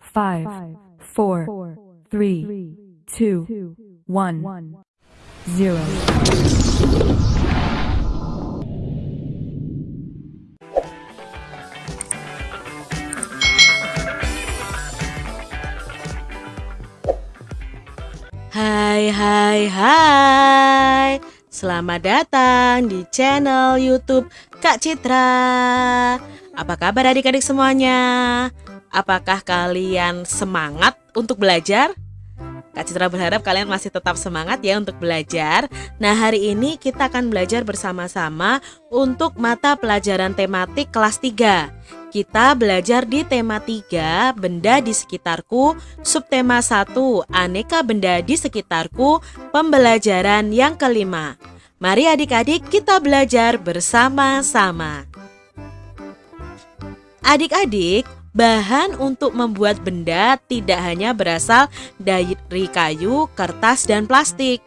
five, four, three, two, one, zero. Hai hai hai Selamat datang di channel youtube Kak Citra Apa kabar adik-adik semuanya? Apakah kalian semangat untuk belajar? Kak Citra berharap kalian masih tetap semangat ya untuk belajar Nah hari ini kita akan belajar bersama-sama untuk mata pelajaran tematik kelas 3 kita belajar di tema 3, benda di sekitarku, subtema 1, aneka benda di sekitarku, pembelajaran yang kelima. Mari adik-adik kita belajar bersama-sama. Adik-adik, bahan untuk membuat benda tidak hanya berasal dari kayu, kertas, dan plastik.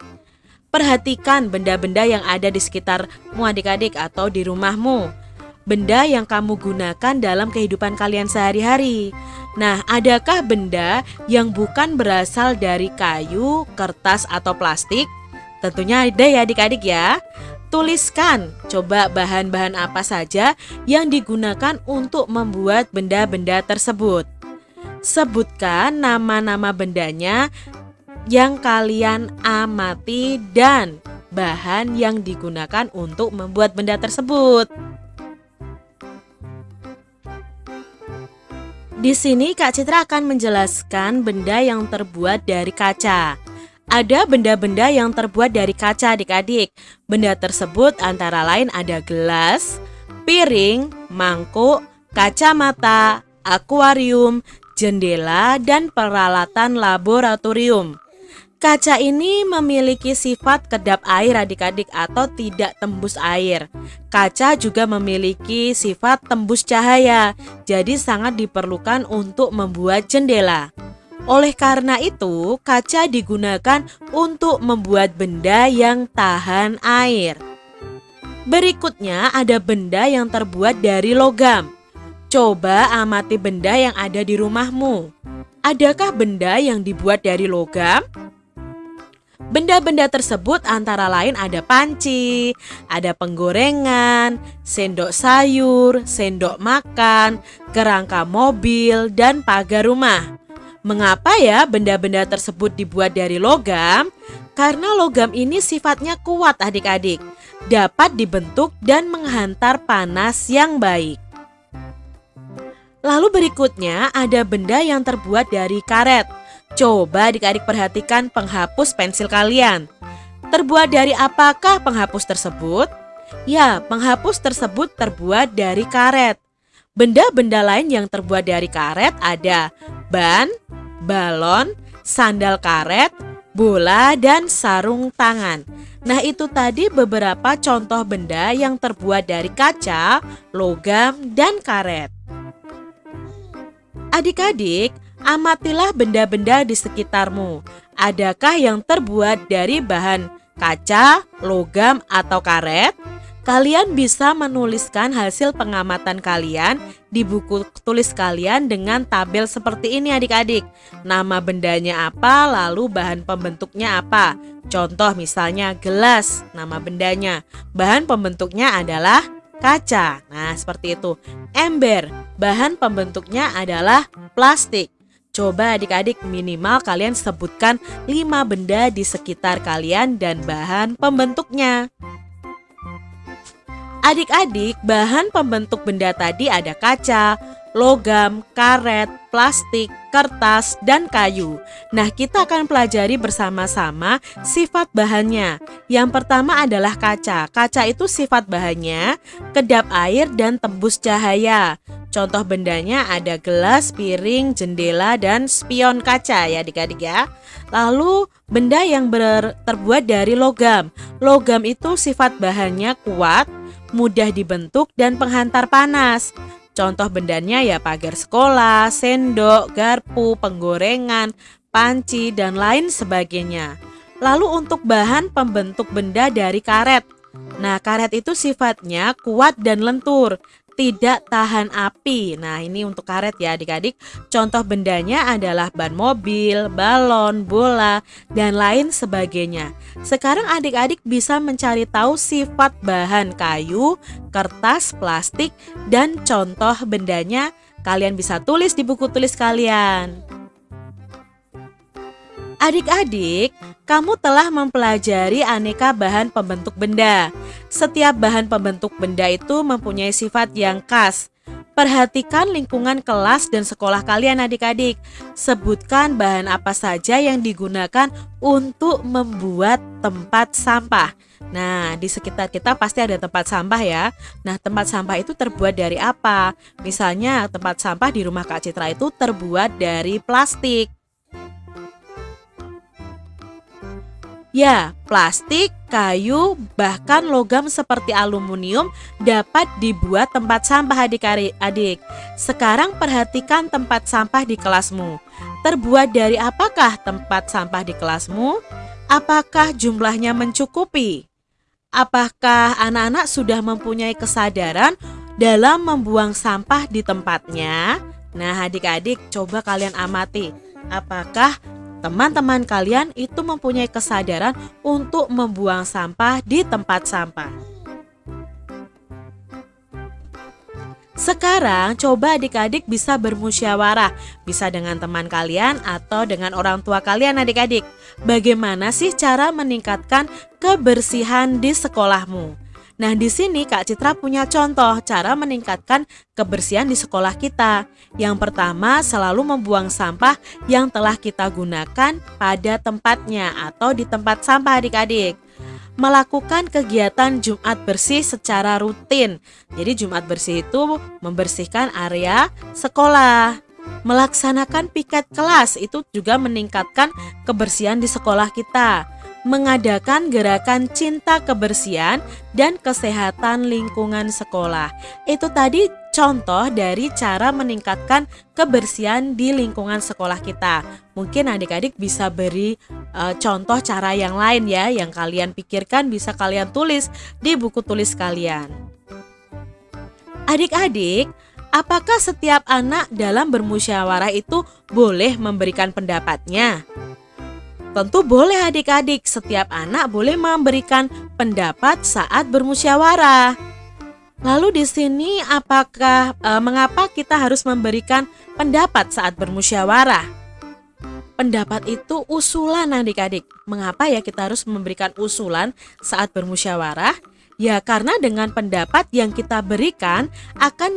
Perhatikan benda-benda yang ada di sekitarmu adik-adik atau di rumahmu benda yang kamu gunakan dalam kehidupan kalian sehari-hari. Nah, adakah benda yang bukan berasal dari kayu, kertas, atau plastik? Tentunya ada ya adik-adik ya. Tuliskan coba bahan-bahan apa saja yang digunakan untuk membuat benda-benda tersebut. Sebutkan nama-nama bendanya yang kalian amati dan bahan yang digunakan untuk membuat benda tersebut. Di sini Kak Citra akan menjelaskan benda yang terbuat dari kaca. Ada benda-benda yang terbuat dari kaca adik-adik. Benda tersebut antara lain ada gelas, piring, mangkuk, kacamata, akuarium, jendela, dan peralatan laboratorium. Kaca ini memiliki sifat kedap air adik-adik atau tidak tembus air. Kaca juga memiliki sifat tembus cahaya, jadi sangat diperlukan untuk membuat jendela. Oleh karena itu, kaca digunakan untuk membuat benda yang tahan air. Berikutnya ada benda yang terbuat dari logam. Coba amati benda yang ada di rumahmu. Adakah benda yang dibuat dari logam? Benda-benda tersebut antara lain ada panci, ada penggorengan, sendok sayur, sendok makan, kerangka mobil, dan pagar rumah. Mengapa ya benda-benda tersebut dibuat dari logam? Karena logam ini sifatnya kuat adik-adik, dapat dibentuk dan menghantar panas yang baik. Lalu berikutnya ada benda yang terbuat dari karet. Coba adik-adik perhatikan penghapus pensil kalian. Terbuat dari apakah penghapus tersebut? Ya, penghapus tersebut terbuat dari karet. Benda-benda lain yang terbuat dari karet ada ban, balon, sandal karet, bola, dan sarung tangan. Nah itu tadi beberapa contoh benda yang terbuat dari kaca, logam, dan karet. Adik-adik, Amatilah benda-benda di sekitarmu. Adakah yang terbuat dari bahan kaca, logam, atau karet? Kalian bisa menuliskan hasil pengamatan kalian di buku tulis kalian dengan tabel seperti ini adik-adik. Nama bendanya apa, lalu bahan pembentuknya apa. Contoh misalnya gelas, nama bendanya. Bahan pembentuknya adalah kaca. Nah, seperti itu. Ember, bahan pembentuknya adalah plastik. Coba adik-adik minimal kalian sebutkan 5 benda di sekitar kalian dan bahan pembentuknya. Adik-adik, bahan pembentuk benda tadi ada kaca, logam, karet, plastik, kertas, dan kayu. Nah, kita akan pelajari bersama-sama sifat bahannya. Yang pertama adalah kaca. Kaca itu sifat bahannya kedap air dan tembus cahaya. Contoh bendanya ada gelas, piring, jendela, dan spion kaca ya adik-adik ya. Lalu benda yang ber, terbuat dari logam. Logam itu sifat bahannya kuat, mudah dibentuk, dan penghantar panas. Contoh bendanya ya pagar sekolah, sendok, garpu, penggorengan, panci, dan lain sebagainya. Lalu untuk bahan pembentuk benda dari karet. Nah, karet itu sifatnya kuat dan lentur. Tidak tahan api. Nah, ini untuk karet ya adik-adik. Contoh bendanya adalah ban mobil, balon, bola, dan lain sebagainya. Sekarang adik-adik bisa mencari tahu sifat bahan kayu, kertas, plastik, dan contoh bendanya kalian bisa tulis di buku tulis kalian. Adik-adik, kamu telah mempelajari aneka bahan pembentuk benda. Setiap bahan pembentuk benda itu mempunyai sifat yang khas. Perhatikan lingkungan kelas dan sekolah kalian adik-adik. Sebutkan bahan apa saja yang digunakan untuk membuat tempat sampah. Nah, di sekitar kita pasti ada tempat sampah ya. Nah, tempat sampah itu terbuat dari apa? Misalnya, tempat sampah di rumah Kak Citra itu terbuat dari plastik. Ya, plastik, kayu, bahkan logam seperti aluminium dapat dibuat tempat sampah adik-adik. Sekarang perhatikan tempat sampah di kelasmu. Terbuat dari apakah tempat sampah di kelasmu? Apakah jumlahnya mencukupi? Apakah anak-anak sudah mempunyai kesadaran dalam membuang sampah di tempatnya? Nah, adik-adik, coba kalian amati. Apakah teman-teman kalian itu mempunyai kesadaran untuk membuang sampah di tempat sampah. Sekarang coba adik-adik bisa bermusyawarah, bisa dengan teman kalian atau dengan orang tua kalian adik-adik. Bagaimana sih cara meningkatkan kebersihan di sekolahmu? Nah, di sini Kak Citra punya contoh cara meningkatkan kebersihan di sekolah kita. Yang pertama, selalu membuang sampah yang telah kita gunakan pada tempatnya atau di tempat sampah adik-adik. Melakukan kegiatan Jumat bersih secara rutin. Jadi Jumat bersih itu membersihkan area sekolah. Melaksanakan piket kelas itu juga meningkatkan kebersihan di sekolah kita mengadakan gerakan cinta kebersihan dan kesehatan lingkungan sekolah. Itu tadi contoh dari cara meningkatkan kebersihan di lingkungan sekolah kita. Mungkin adik-adik bisa beri uh, contoh cara yang lain ya yang kalian pikirkan bisa kalian tulis di buku tulis kalian. Adik-adik, apakah setiap anak dalam bermusyawarah itu boleh memberikan pendapatnya? Tentu boleh adik-adik, setiap anak boleh memberikan pendapat saat bermusyawarah. Lalu di sini apakah e, mengapa kita harus memberikan pendapat saat bermusyawarah? Pendapat itu usulan adik-adik. Mengapa ya kita harus memberikan usulan saat bermusyawarah? Ya karena dengan pendapat yang kita berikan akan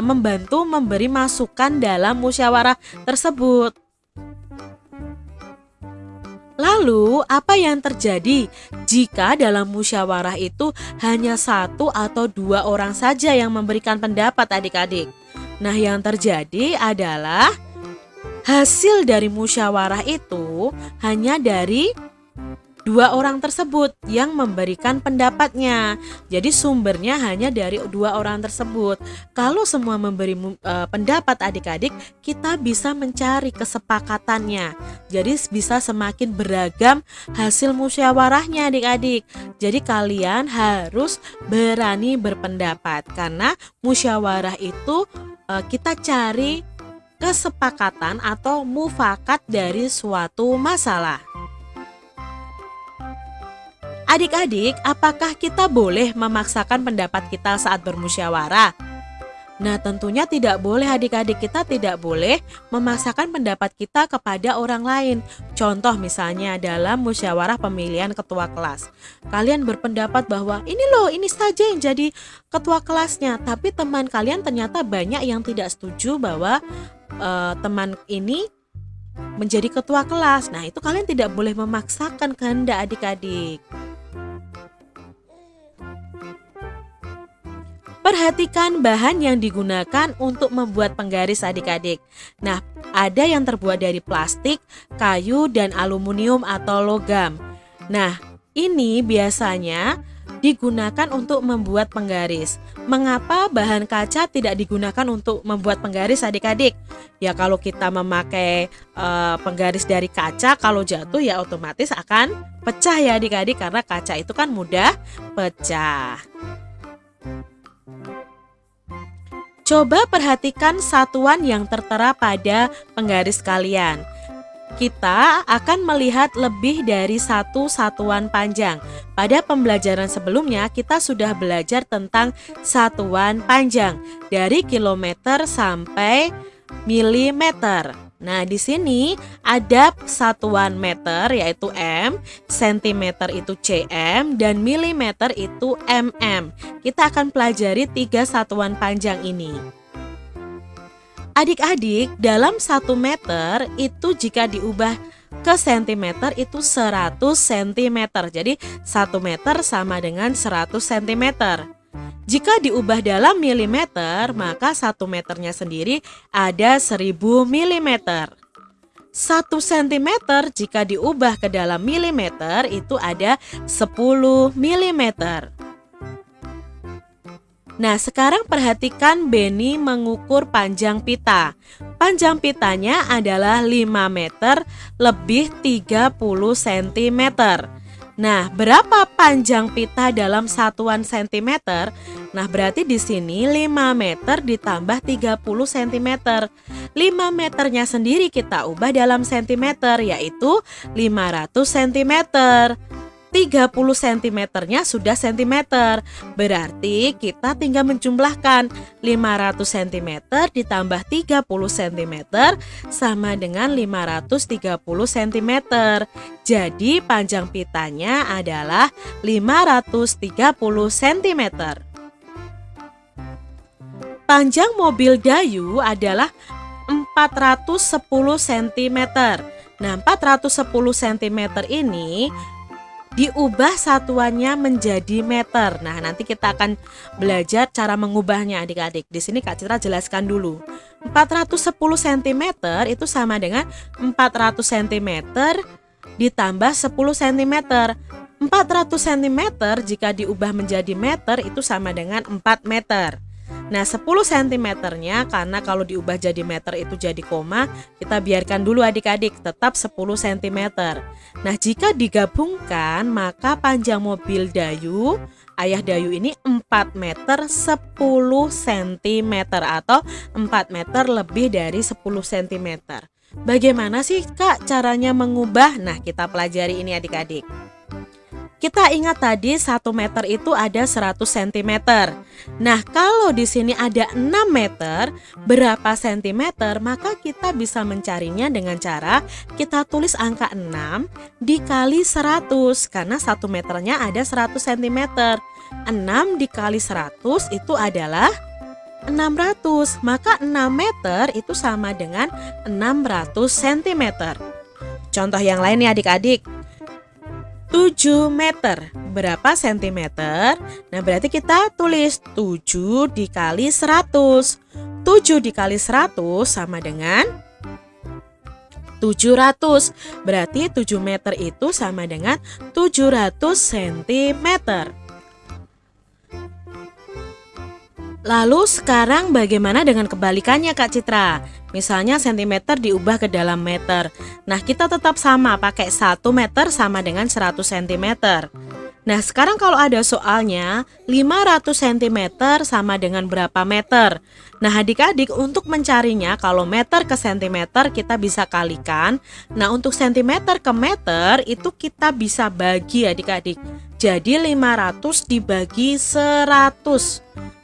membantu memberi masukan dalam musyawarah tersebut. Lalu, apa yang terjadi jika dalam musyawarah itu hanya satu atau dua orang saja yang memberikan pendapat adik-adik? Nah, yang terjadi adalah hasil dari musyawarah itu hanya dari dua orang tersebut yang memberikan pendapatnya. Jadi sumbernya hanya dari dua orang tersebut. Kalau semua memberi uh, pendapat adik-adik, kita bisa mencari kesepakatannya. Jadi bisa semakin beragam hasil musyawarahnya adik-adik. Jadi kalian harus berani berpendapat karena musyawarah itu uh, kita cari kesepakatan atau mufakat dari suatu masalah. Adik-adik, apakah kita boleh memaksakan pendapat kita saat bermusyawarah? Nah, tentunya tidak boleh adik-adik kita tidak boleh memaksakan pendapat kita kepada orang lain. Contoh misalnya dalam musyawarah pemilihan ketua kelas. Kalian berpendapat bahwa ini loh, ini saja yang jadi ketua kelasnya, tapi teman kalian ternyata banyak yang tidak setuju bahwa uh, teman ini menjadi ketua kelas. Nah, itu kalian tidak boleh memaksakan kehendak adik-adik. Perhatikan bahan yang digunakan untuk membuat penggaris adik-adik. Nah, ada yang terbuat dari plastik, kayu, dan aluminium atau logam. Nah, ini biasanya digunakan untuk membuat penggaris. Mengapa bahan kaca tidak digunakan untuk membuat penggaris adik-adik? Ya kalau kita memakai uh, penggaris dari kaca, kalau jatuh ya otomatis akan pecah ya adik-adik karena kaca itu kan mudah pecah. Coba perhatikan satuan yang tertera pada penggaris kalian. Kita akan melihat lebih dari satu satuan panjang. Pada pembelajaran sebelumnya, kita sudah belajar tentang satuan panjang dari kilometer sampai milimeter. Nah, di sini ada satuan meter yaitu M, sentimeter itu cm, dan milimeter itu mm. Kita akan pelajari tiga satuan panjang ini. Adik-adik, dalam satu meter itu jika diubah ke sentimeter itu 100 cm. Jadi 1 meter sama dengan 100 cm. Jika diubah dalam milimeter, maka satu meternya sendiri ada 1000 milimeter. 1 cm jika diubah ke dalam milimeter itu ada 10 milimeter. Nah, sekarang perhatikan Benny mengukur panjang pita. Panjang pitanya adalah 5 meter lebih 30 cm. Nah, berapa panjang pita dalam satuan cm? Nah, berarti di sini 5 meter ditambah 30 cm. 5 meternya sendiri kita ubah dalam cm, yaitu 500 cm. 30 cm-nya sudah cm. Berarti kita tinggal menjumlahkan 500 cm ditambah 30 cm sama dengan 530 cm. Jadi panjang pitanya adalah 530 cm. Panjang mobil Dayu adalah 410 cm. Nah, 410 cm ini diubah satuannya menjadi meter. Nah, nanti kita akan belajar cara mengubahnya adik-adik. Di sini Kak Citra jelaskan dulu. 410 cm itu sama dengan 400 cm ditambah 10 cm. 400 cm jika diubah menjadi meter itu sama dengan 4 meter. Nah 10 cm-nya karena kalau diubah jadi meter itu jadi koma Kita biarkan dulu adik-adik tetap 10 cm Nah jika digabungkan maka panjang mobil Dayu Ayah Dayu ini 4 meter 10 cm Atau 4 meter lebih dari 10 cm Bagaimana sih kak caranya mengubah? Nah kita pelajari ini adik-adik kita ingat tadi 1 meter itu ada 100 cm. Nah, kalau di sini ada 6 meter, berapa cm? Maka kita bisa mencarinya dengan cara kita tulis angka 6 dikali 100 karena 1 meternya ada 100 cm. 6 dikali 100 itu adalah 600. Maka 6 meter itu sama dengan 600 cm. Contoh yang lain nih adik-adik. 7 meter. Berapa sentimeter? Nah berarti kita tulis 7 dikali 100 7 dikali 100 sama dengan 700 Berarti 7 meter itu sama dengan 700 cm Lalu sekarang bagaimana dengan kebalikannya Kak Citra? Misalnya sentimeter diubah ke dalam meter. Nah kita tetap sama pakai 1 meter sama dengan 100 cm. Nah sekarang kalau ada soalnya 500 cm sama dengan berapa meter? Nah adik-adik untuk mencarinya kalau meter ke sentimeter kita bisa kalikan. Nah untuk sentimeter ke meter itu kita bisa bagi adik-adik. Jadi 500 dibagi 100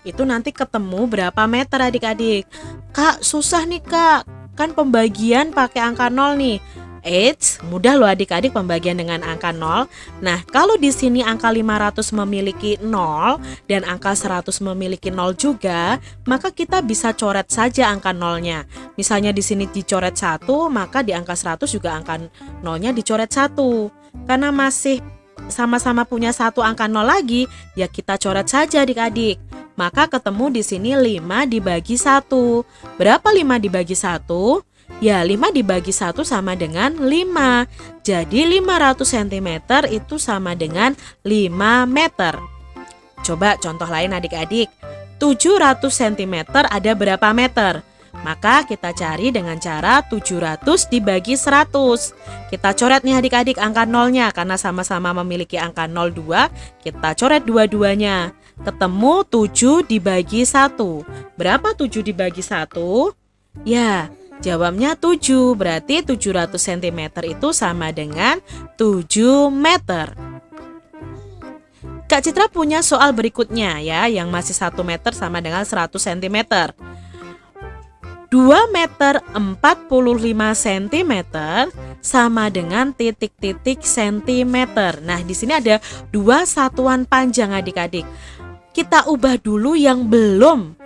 itu nanti ketemu berapa meter adik-adik. Kak, susah nih kak, kan pembagian pakai angka nol nih. Eits, mudah loh adik-adik pembagian dengan angka 0. Nah, kalau di sini angka 500 memiliki 0 dan angka 100 memiliki 0 juga, maka kita bisa coret saja angka nolnya. Misalnya di sini dicoret 1, maka di angka 100 juga angka nolnya dicoret 1. Karena masih sama-sama punya satu angka 0 lagi, ya kita coret saja adik-adik. Maka ketemu di sini 5 dibagi 1. Berapa 5 dibagi 1? Ya 5 dibagi 1 sama dengan 5. Jadi 500 cm itu sama dengan 5 meter. Coba contoh lain adik-adik. 700 cm ada berapa meter? Maka kita cari dengan cara 700 dibagi 100 Kita coret nih adik-adik angka nolnya Karena sama-sama memiliki angka 02 Kita coret dua-duanya ketemu 7 dibagi 1. Berapa 7 dibagi 1? Ya, jawabnya 7. Berarti 700 cm itu sama dengan 7 meter. Kak Citra punya soal berikutnya ya, yang masih 1 meter sama dengan 100 cm. 2 meter 45 cm sama dengan titik-titik sentimeter. Nah, di sini ada dua satuan panjang adik-adik. Kita ubah dulu yang belum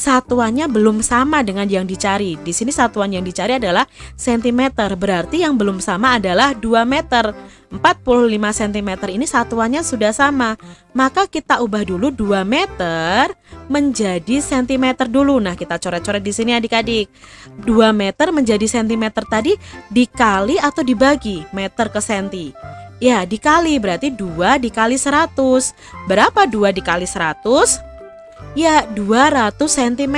satuannya belum sama dengan yang dicari. Di sini satuan yang dicari adalah sentimeter. Berarti yang belum sama adalah 2 meter. 45 cm ini satuannya sudah sama. Maka kita ubah dulu 2 meter menjadi cm dulu. Nah, kita coret-coret di sini adik-adik. 2 meter menjadi cm tadi dikali atau dibagi meter ke senti. Ya, dikali berarti 2 dikali 100. Berapa 2 dikali 100? Ya, 200 cm.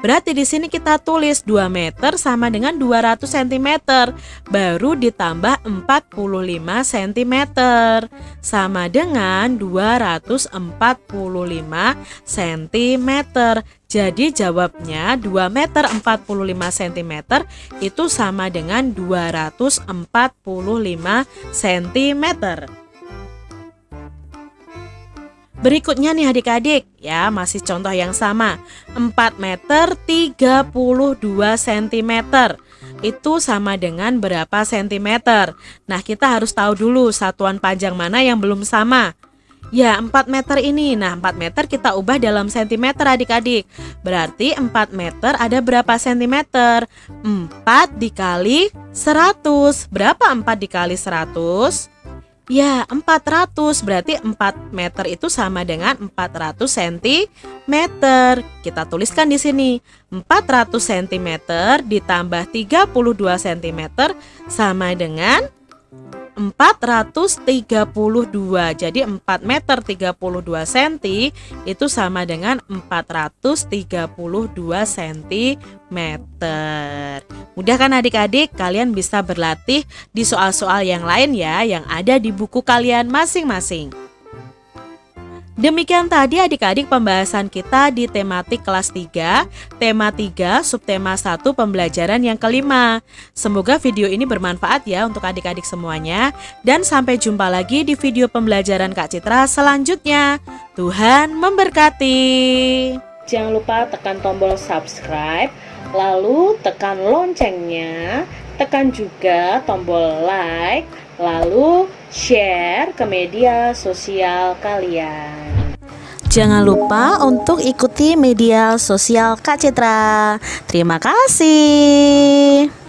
Berarti di sini kita tulis 2 meter sama dengan 200 cm. Baru ditambah 45 cm. Sama dengan 245 cm. Jadi jawabnya 2 meter 45 cm itu sama dengan 245 cm. Berikutnya nih adik-adik, ya masih contoh yang sama. 4 meter 32 cm Itu sama dengan berapa sentimeter? Nah kita harus tahu dulu satuan panjang mana yang belum sama. Ya 4 meter ini, nah 4 meter kita ubah dalam sentimeter adik-adik. Berarti 4 meter ada berapa sentimeter? 4 dikali 100 Berapa 4 dikali 100? Ya, 400 berarti 4 meter itu sama dengan 400 cm. Kita tuliskan di sini. 400 cm ditambah 32 cm sama dengan 432 Jadi 4 meter 32 cm itu sama dengan 432 cm Mudah kan adik-adik? Kalian bisa berlatih di soal-soal yang lain ya Yang ada di buku kalian masing-masing Demikian tadi adik-adik pembahasan kita di tematik kelas 3, tema 3, subtema 1 pembelajaran yang kelima. Semoga video ini bermanfaat ya untuk adik-adik semuanya. Dan sampai jumpa lagi di video pembelajaran Kak Citra selanjutnya. Tuhan memberkati. Jangan lupa tekan tombol subscribe, lalu tekan loncengnya, tekan juga tombol like, lalu share ke media sosial kalian. Jangan lupa untuk ikuti media sosial Kak Citra. Terima kasih.